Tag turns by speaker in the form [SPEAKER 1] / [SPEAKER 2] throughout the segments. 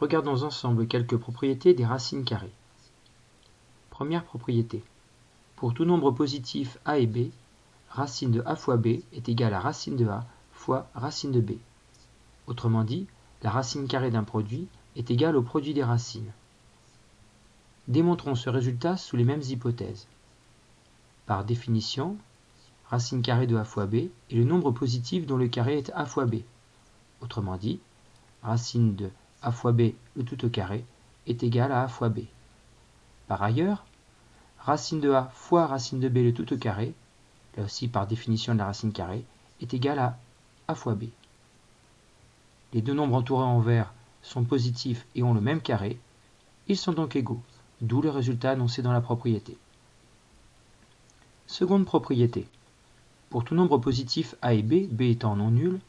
[SPEAKER 1] Regardons ensemble quelques propriétés des racines carrées. Première propriété. Pour tout nombre positif a et b, racine de a fois b est égale à racine de a fois racine de b. Autrement dit, la racine carrée d'un produit est égale au produit des racines. Démontrons ce résultat sous les mêmes hypothèses. Par définition, racine carrée de a fois b est le nombre positif dont le carré est a fois b. Autrement dit, racine de a fois b le tout au carré est égal à a fois b. Par ailleurs, racine de a fois racine de b le tout au carré, là aussi par définition de la racine carrée, est égal à a fois b. Les deux nombres entourés en vert sont positifs et ont le même carré, ils sont donc égaux, d'où le résultat annoncé dans la propriété. Seconde propriété. Pour tout nombre positif a et b, b étant non nul,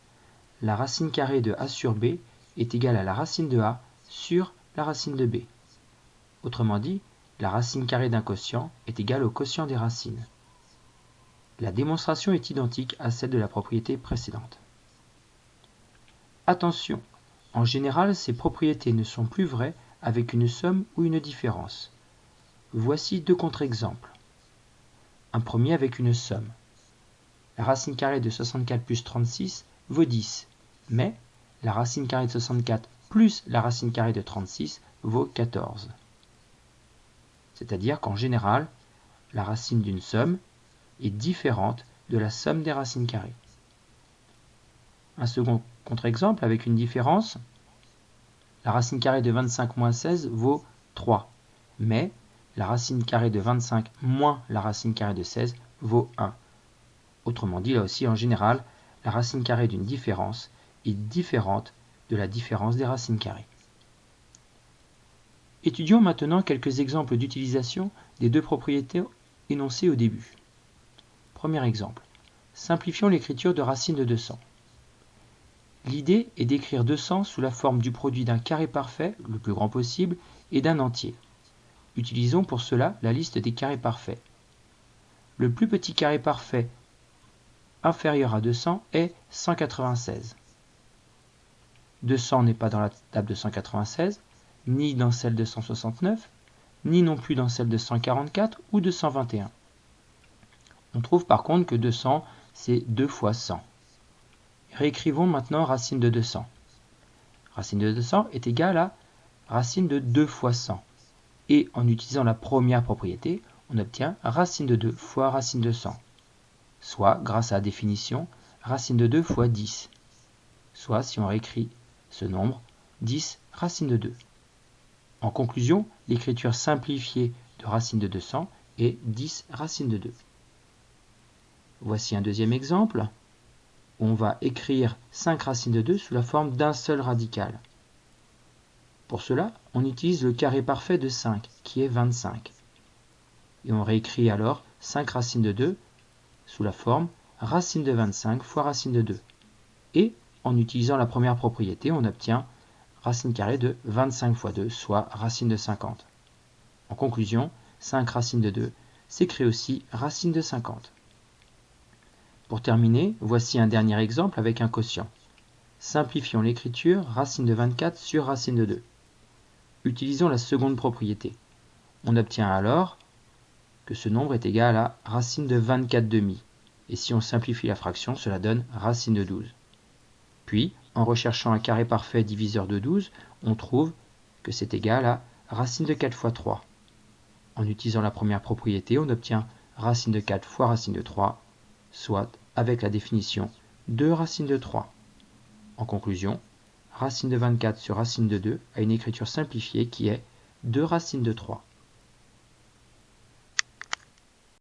[SPEAKER 1] la racine carrée de a sur b est égale à la racine de a sur la racine de b. Autrement dit, la racine carrée d'un quotient est égale au quotient des racines. La démonstration est identique à celle de la propriété précédente. Attention, en général, ces propriétés ne sont plus vraies avec une somme ou une différence. Voici deux contre-exemples. Un premier avec une somme. La racine carrée de 64 plus 36 vaut 10, mais la racine carrée de 64 plus la racine carrée de 36 vaut 14. C'est-à-dire qu'en général, la racine d'une somme est différente de la somme des racines carrées. Un second contre-exemple avec une différence, la racine carrée de 25 moins 16 vaut 3, mais la racine carrée de 25 moins la racine carrée de 16 vaut 1. Autrement dit, là aussi, en général, la racine carrée d'une différence différente de la différence des racines carrées. Étudions maintenant quelques exemples d'utilisation des deux propriétés énoncées au début. Premier exemple. Simplifions l'écriture de racine de 200. L'idée est d'écrire 200 sous la forme du produit d'un carré parfait, le plus grand possible, et d'un entier. Utilisons pour cela la liste des carrés parfaits. Le plus petit carré parfait inférieur à 200 est 196. 200 n'est pas dans la table de 196, ni dans celle de 169, ni non plus dans celle de 144 ou de 121. On trouve par contre que 200, c'est 2 fois 100. Réécrivons maintenant racine de 200. Racine de 200 est égale à racine de 2 fois 100. Et en utilisant la première propriété, on obtient racine de 2 fois racine de 100. Soit, grâce à la définition, racine de 2 fois 10. Soit, si on réécrit ce nombre, 10 racine de 2. En conclusion, l'écriture simplifiée de racine de 200 est 10 racine de 2. Voici un deuxième exemple. On va écrire 5 racines de 2 sous la forme d'un seul radical. Pour cela, on utilise le carré parfait de 5, qui est 25. Et on réécrit alors 5 racines de 2 sous la forme racine de 25 fois racine de 2. Et en utilisant la première propriété, on obtient racine carrée de 25 fois 2, soit racine de 50. En conclusion, 5 racines de 2 s'écrit aussi racine de 50. Pour terminer, voici un dernier exemple avec un quotient. Simplifions l'écriture racine de 24 sur racine de 2. Utilisons la seconde propriété. On obtient alors que ce nombre est égal à racine de 24 demi. Et si on simplifie la fraction, cela donne racine de 12. Puis, en recherchant un carré parfait diviseur de 12, on trouve que c'est égal à racine de 4 fois 3. En utilisant la première propriété, on obtient racine de 4 fois racine de 3, soit, avec la définition, 2 racines de 3. En conclusion, racine de 24 sur racine de 2 a une écriture simplifiée qui est 2 racines de 3.